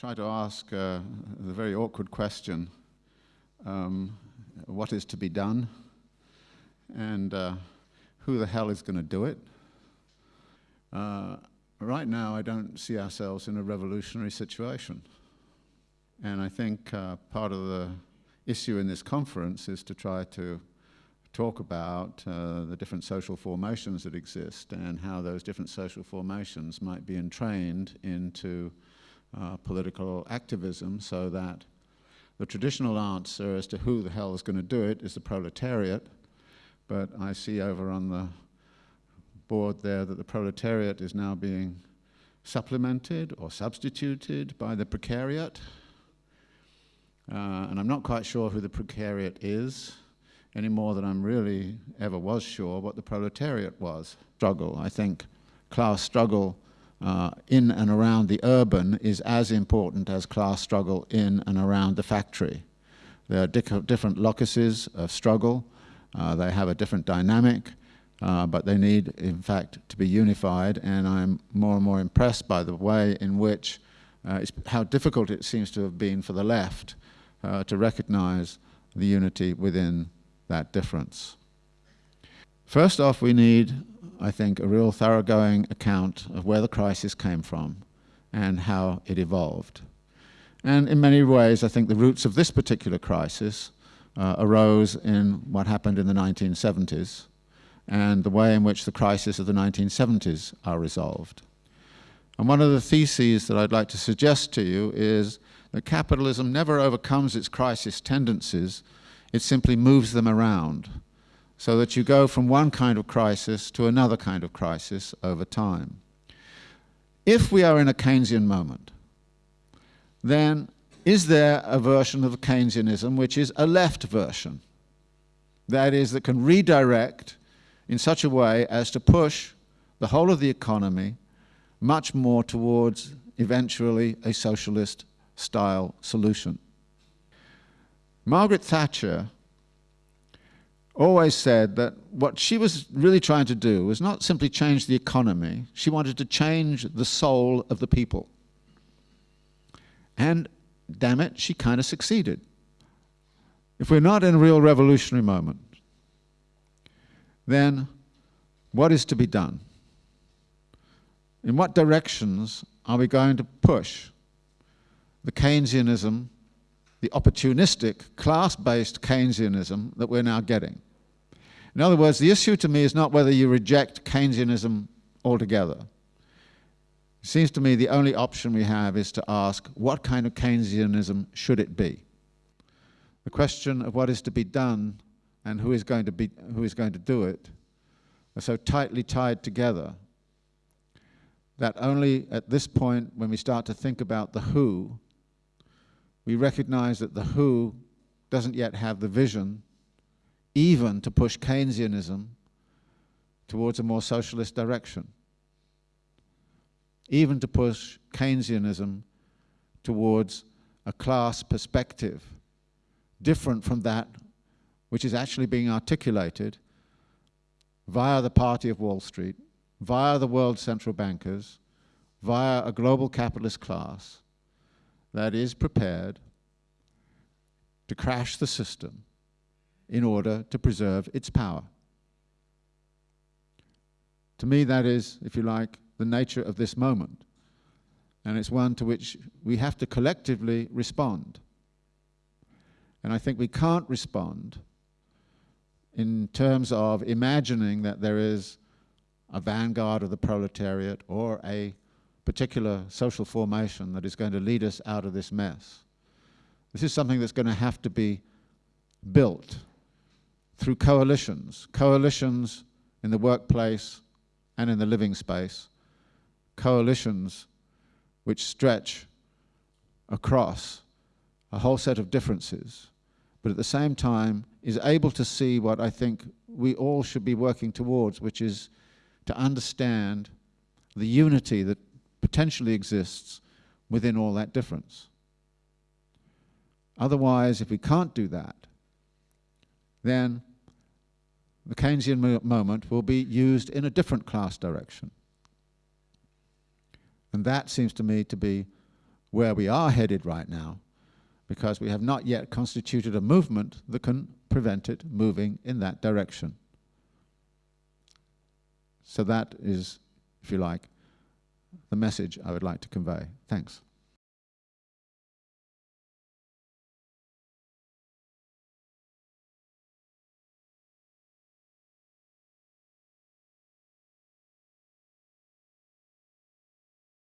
try to ask uh, the very awkward question, um, what is to be done? And uh, who the hell is going to do it? Uh, right now, I don't see ourselves in a revolutionary situation. And I think uh, part of the issue in this conference is to try to talk about uh, the different social formations that exist and how those different social formations might be entrained into uh, political activism so that the traditional answer as to who the hell is going to do it is the proletariat, but I see over on the board there that the proletariat is now being supplemented or substituted by the precariat. Uh, and I'm not quite sure who the precariat is any more than I'm really ever was sure what the proletariat was. Struggle, I think class struggle uh, in and around the urban is as important as class struggle in and around the factory. There are di different locuses of struggle. Uh, they have a different dynamic, uh, but they need, in fact, to be unified. And I'm more and more impressed by the way in which, uh, how difficult it seems to have been for the left uh, to recognize the unity within that difference. First off, we need I think, a real thoroughgoing account of where the crisis came from and how it evolved. And in many ways, I think the roots of this particular crisis uh, arose in what happened in the 1970s and the way in which the crisis of the 1970s are resolved. And one of the theses that I'd like to suggest to you is that capitalism never overcomes its crisis tendencies, it simply moves them around so that you go from one kind of crisis to another kind of crisis over time. If we are in a Keynesian moment, then is there a version of Keynesianism which is a left version? That is, that can redirect in such a way as to push the whole of the economy much more towards eventually a socialist style solution. Margaret Thatcher always said that what she was really trying to do was not simply change the economy, she wanted to change the soul of the people. And damn it, she kind of succeeded. If we're not in a real revolutionary moment, then what is to be done? In what directions are we going to push the Keynesianism the opportunistic, class-based Keynesianism that we're now getting. In other words, the issue to me is not whether you reject Keynesianism altogether. It seems to me the only option we have is to ask, what kind of Keynesianism should it be? The question of what is to be done and who is going to, be, who is going to do it are so tightly tied together that only at this point, when we start to think about the who, we recognize that the WHO doesn't yet have the vision even to push Keynesianism towards a more socialist direction, even to push Keynesianism towards a class perspective different from that which is actually being articulated via the party of Wall Street, via the world central bankers, via a global capitalist class, that is prepared to crash the system in order to preserve its power. To me, that is, if you like, the nature of this moment. And it's one to which we have to collectively respond. And I think we can't respond in terms of imagining that there is a vanguard of the proletariat or a particular social formation that is going to lead us out of this mess. This is something that's going to have to be built through coalitions, coalitions in the workplace and in the living space, coalitions which stretch across a whole set of differences, but at the same time is able to see what I think we all should be working towards, which is to understand the unity that potentially exists within all that difference. Otherwise, if we can't do that, then the Keynesian moment will be used in a different class direction. And that seems to me to be where we are headed right now because we have not yet constituted a movement that can prevent it moving in that direction. So that is, if you like, the message I would like to convey. Thanks.